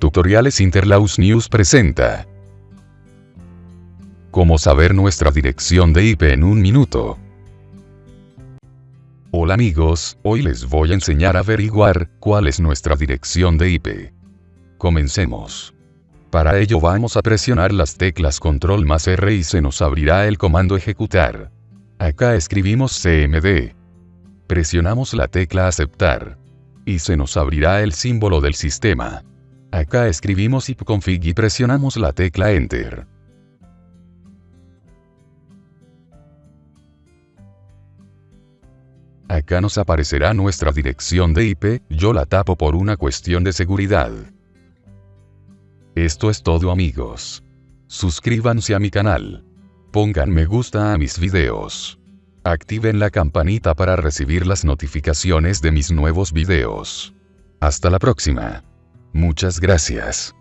Tutoriales Interlaus News presenta. Cómo saber nuestra dirección de IP en un minuto. Hola amigos, hoy les voy a enseñar a averiguar cuál es nuestra dirección de IP. Comencemos. Para ello vamos a presionar las teclas control más R y se nos abrirá el comando ejecutar. Acá escribimos cmd. Presionamos la tecla aceptar. Y se nos abrirá el símbolo del sistema. Acá escribimos ipconfig y presionamos la tecla enter. Acá nos aparecerá nuestra dirección de IP, yo la tapo por una cuestión de seguridad. Esto es todo amigos. Suscríbanse a mi canal. Pongan me gusta a mis videos. Activen la campanita para recibir las notificaciones de mis nuevos videos. Hasta la próxima. Muchas gracias.